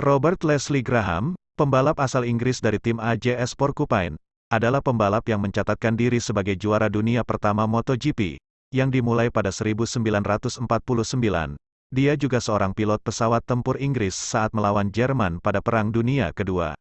Robert Leslie Graham, pembalap asal Inggris dari tim AJS Porcupine, adalah pembalap yang mencatatkan diri sebagai juara dunia pertama MotoGP, yang dimulai pada 1949. Dia juga seorang pilot pesawat tempur Inggris saat melawan Jerman pada Perang Dunia Kedua.